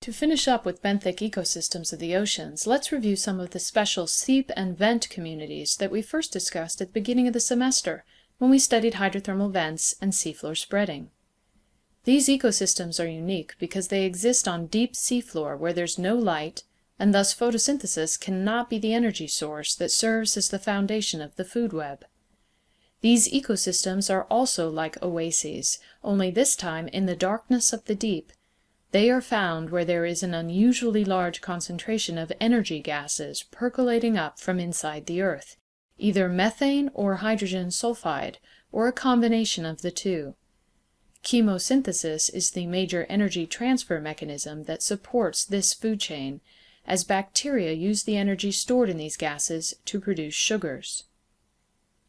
To finish up with benthic ecosystems of the oceans, let's review some of the special seep and vent communities that we first discussed at the beginning of the semester when we studied hydrothermal vents and seafloor spreading. These ecosystems are unique because they exist on deep seafloor where there's no light, and thus photosynthesis cannot be the energy source that serves as the foundation of the food web. These ecosystems are also like oases, only this time in the darkness of the deep they are found where there is an unusually large concentration of energy gases percolating up from inside the earth, either methane or hydrogen sulfide, or a combination of the two. Chemosynthesis is the major energy transfer mechanism that supports this food chain, as bacteria use the energy stored in these gases to produce sugars.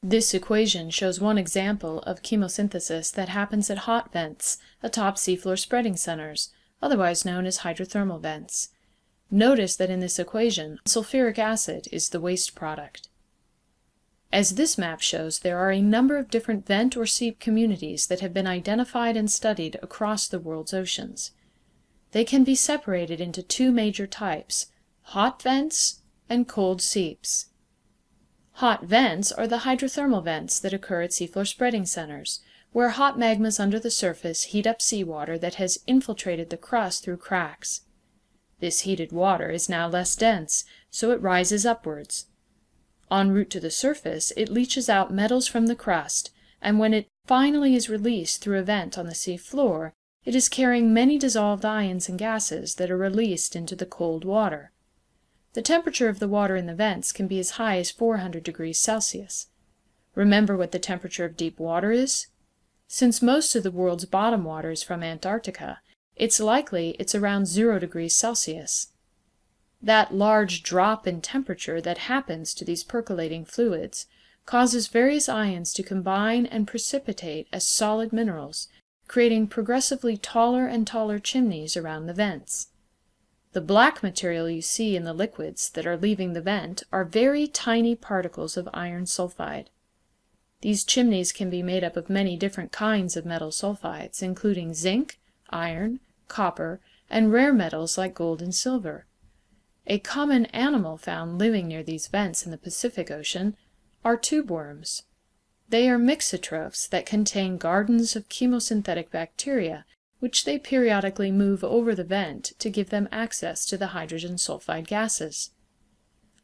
This equation shows one example of chemosynthesis that happens at hot vents atop seafloor spreading centers, otherwise known as hydrothermal vents. Notice that in this equation, sulfuric acid is the waste product. As this map shows, there are a number of different vent or seep communities that have been identified and studied across the world's oceans. They can be separated into two major types, hot vents and cold seeps. Hot vents are the hydrothermal vents that occur at seafloor spreading centers where hot magmas under the surface heat up seawater that has infiltrated the crust through cracks. This heated water is now less dense, so it rises upwards. En route to the surface, it leaches out metals from the crust, and when it finally is released through a vent on the sea floor, it is carrying many dissolved ions and gases that are released into the cold water. The temperature of the water in the vents can be as high as 400 degrees Celsius. Remember what the temperature of deep water is? Since most of the world's bottom water is from Antarctica, it's likely it's around zero degrees Celsius. That large drop in temperature that happens to these percolating fluids causes various ions to combine and precipitate as solid minerals, creating progressively taller and taller chimneys around the vents. The black material you see in the liquids that are leaving the vent are very tiny particles of iron sulfide. These chimneys can be made up of many different kinds of metal sulfides, including zinc, iron, copper, and rare metals like gold and silver. A common animal found living near these vents in the Pacific Ocean are tube worms. They are mixotrophs that contain gardens of chemosynthetic bacteria, which they periodically move over the vent to give them access to the hydrogen sulfide gases.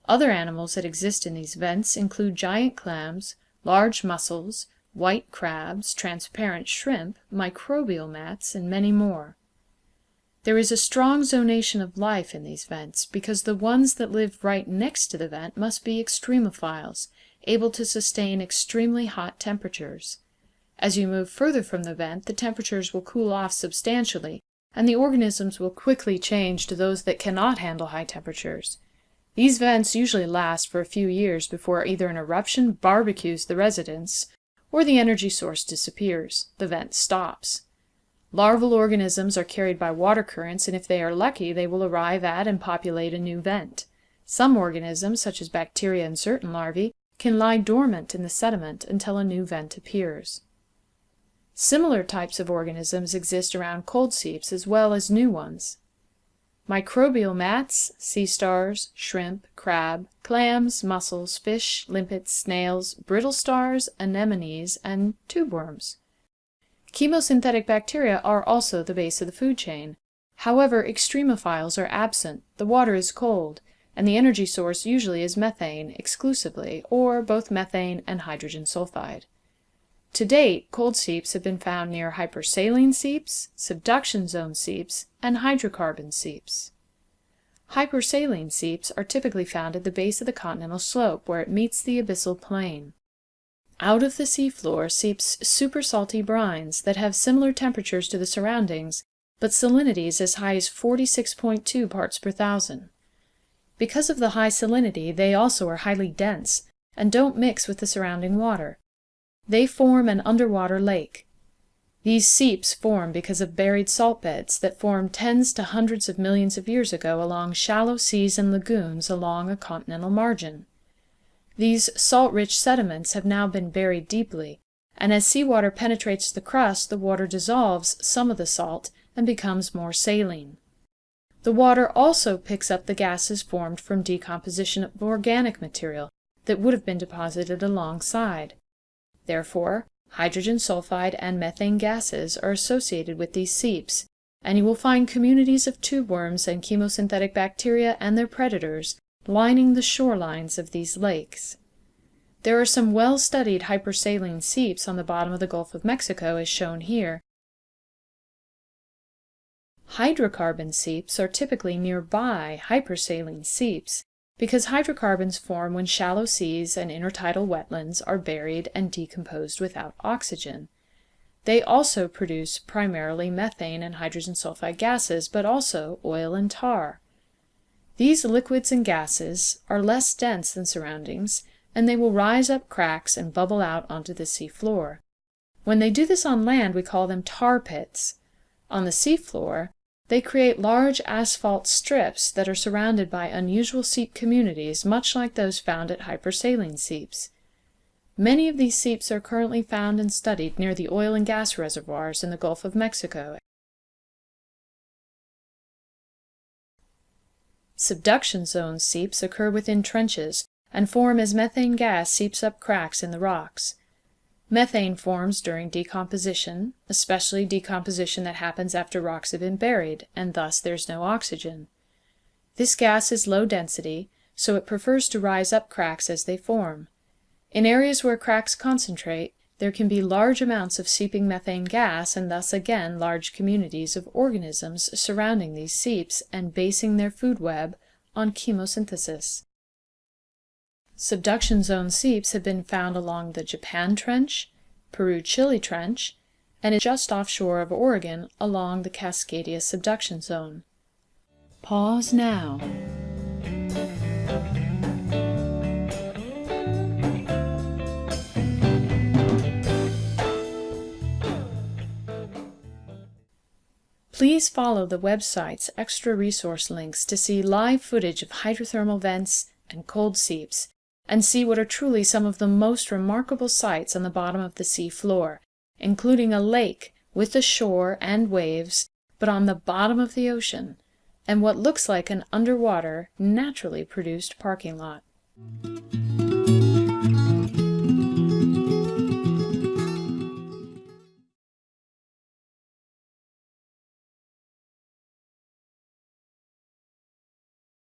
Other animals that exist in these vents include giant clams, large mussels, white crabs, transparent shrimp, microbial mats, and many more. There is a strong zonation of life in these vents because the ones that live right next to the vent must be extremophiles, able to sustain extremely hot temperatures. As you move further from the vent, the temperatures will cool off substantially, and the organisms will quickly change to those that cannot handle high temperatures. These vents usually last for a few years before either an eruption barbecues the residents or the energy source disappears, the vent stops. Larval organisms are carried by water currents and if they are lucky they will arrive at and populate a new vent. Some organisms, such as bacteria and certain larvae, can lie dormant in the sediment until a new vent appears. Similar types of organisms exist around cold seeps as well as new ones. Microbial mats, sea stars, shrimp, crab, clams, mussels, fish, limpets, snails, brittle stars, anemones, and tube worms. Chemosynthetic bacteria are also the base of the food chain. However, extremophiles are absent, the water is cold, and the energy source usually is methane exclusively, or both methane and hydrogen sulfide. To date, cold seeps have been found near hypersaline seeps, subduction zone seeps, and hydrocarbon seeps. Hypersaline seeps are typically found at the base of the continental slope where it meets the abyssal plain. Out of the seafloor seeps super salty brines that have similar temperatures to the surroundings, but salinities as high as 46.2 parts per thousand. Because of the high salinity, they also are highly dense and don't mix with the surrounding water. They form an underwater lake. These seeps form because of buried salt beds that formed tens to hundreds of millions of years ago along shallow seas and lagoons along a continental margin. These salt-rich sediments have now been buried deeply, and as seawater penetrates the crust, the water dissolves some of the salt and becomes more saline. The water also picks up the gases formed from decomposition of organic material that would have been deposited alongside. Therefore, hydrogen sulfide and methane gases are associated with these seeps, and you will find communities of tube worms and chemosynthetic bacteria and their predators lining the shorelines of these lakes. There are some well-studied hypersaline seeps on the bottom of the Gulf of Mexico as shown here. Hydrocarbon seeps are typically nearby hypersaline seeps because hydrocarbons form when shallow seas and intertidal wetlands are buried and decomposed without oxygen. They also produce primarily methane and hydrogen sulfide gases, but also oil and tar. These liquids and gases are less dense than surroundings, and they will rise up cracks and bubble out onto the sea floor. When they do this on land, we call them tar pits. On the sea floor, they create large asphalt strips that are surrounded by unusual seep communities much like those found at hypersaline seeps. Many of these seeps are currently found and studied near the oil and gas reservoirs in the Gulf of Mexico. Subduction zone seeps occur within trenches and form as methane gas seeps up cracks in the rocks. Methane forms during decomposition, especially decomposition that happens after rocks have been buried, and thus there's no oxygen. This gas is low density, so it prefers to rise up cracks as they form. In areas where cracks concentrate, there can be large amounts of seeping methane gas and thus again large communities of organisms surrounding these seeps and basing their food web on chemosynthesis. Subduction zone seeps have been found along the Japan Trench, Peru-Chile Trench, and just offshore of Oregon along the Cascadia subduction zone. Pause now. Please follow the website's extra resource links to see live footage of hydrothermal vents and cold seeps and see what are truly some of the most remarkable sights on the bottom of the sea floor, including a lake with a shore and waves, but on the bottom of the ocean, and what looks like an underwater, naturally produced parking lot.